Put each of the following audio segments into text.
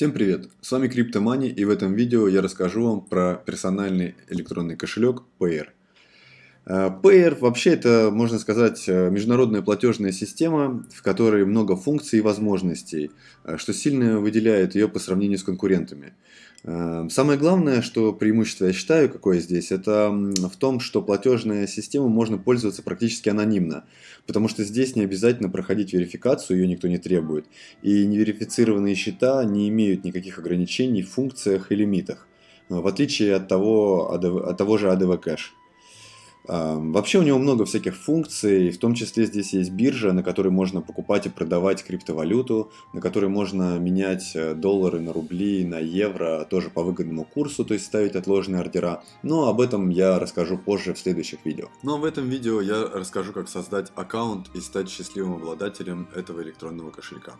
Всем привет! С вами CryptoMoney и в этом видео я расскажу вам про персональный электронный кошелек Payer. Э, Payer вообще это, можно сказать, э, международная платежная система, в которой много функций и возможностей, э, что сильно выделяет ее по сравнению с конкурентами. Самое главное, что преимущество я считаю, какое здесь, это в том, что платежная система можно пользоваться практически анонимно, потому что здесь не обязательно проходить верификацию, ее никто не требует, и неверифицированные счета не имеют никаких ограничений в функциях и лимитах, в отличие от того, от того же ADV Cash. Вообще у него много всяких функций, в том числе здесь есть биржа, на которой можно покупать и продавать криптовалюту, на которой можно менять э, доллары на рубли, на евро, тоже по выгодному курсу, то есть ставить отложенные ордера. Но об этом я расскажу позже в следующих видео. Но в этом видео я расскажу, как создать аккаунт и стать счастливым обладателем этого электронного кошелька.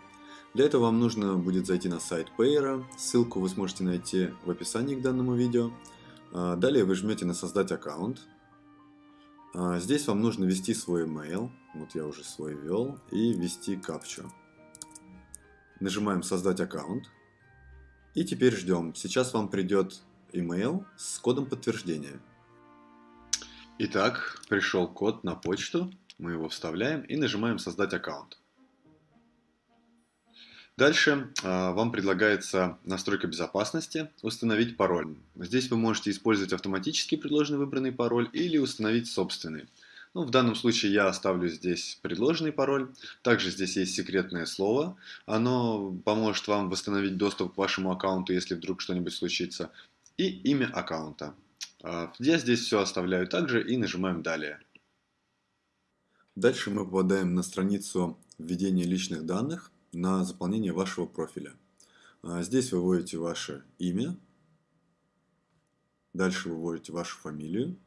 Для этого вам нужно будет зайти на сайт Payer, ссылку вы сможете найти в описании к данному видео. А, далее вы жмете на «Создать аккаунт», здесь вам нужно ввести свой email, вот я уже свой ввел, и ввести капчу. Нажимаем «Создать аккаунт». И теперь ждем. Сейчас вам придет email с кодом подтверждения. Итак, пришел код на почту, мы его вставляем и нажимаем «Создать аккаунт». Дальше э, вам предлагается настройка безопасности, установить пароль. Здесь вы можете использовать автоматически предложенный выбранный пароль или установить собственный. Ну, в данном случае я оставлю здесь предложенный пароль. Также здесь есть секретное слово. Оно поможет вам восстановить доступ к вашему аккаунту, если вдруг что-нибудь случится. И имя аккаунта. Э, я здесь все оставляю также и нажимаем «Далее». Дальше мы попадаем на страницу введения личных данных на заполнение вашего профиля. А, здесь вы вводите ваше имя, дальше вы вводите вашу фамилию,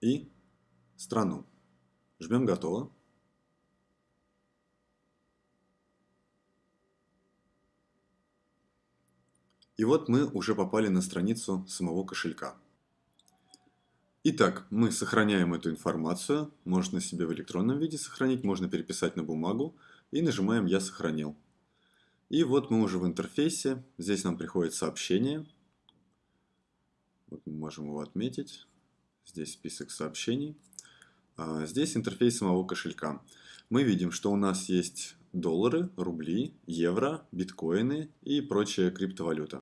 и страну. Жмем «Готово». И вот мы уже попали на страницу самого кошелька. Итак, мы сохраняем эту информацию, можно себе в электронном виде сохранить, можно переписать на бумагу и нажимаем «Я сохранил». И вот мы уже в интерфейсе, здесь нам приходит сообщение, вот мы можем его отметить, здесь список сообщений, а здесь интерфейс самого кошелька. Мы видим, что у нас есть доллары, рубли, евро, биткоины и прочая криптовалюта.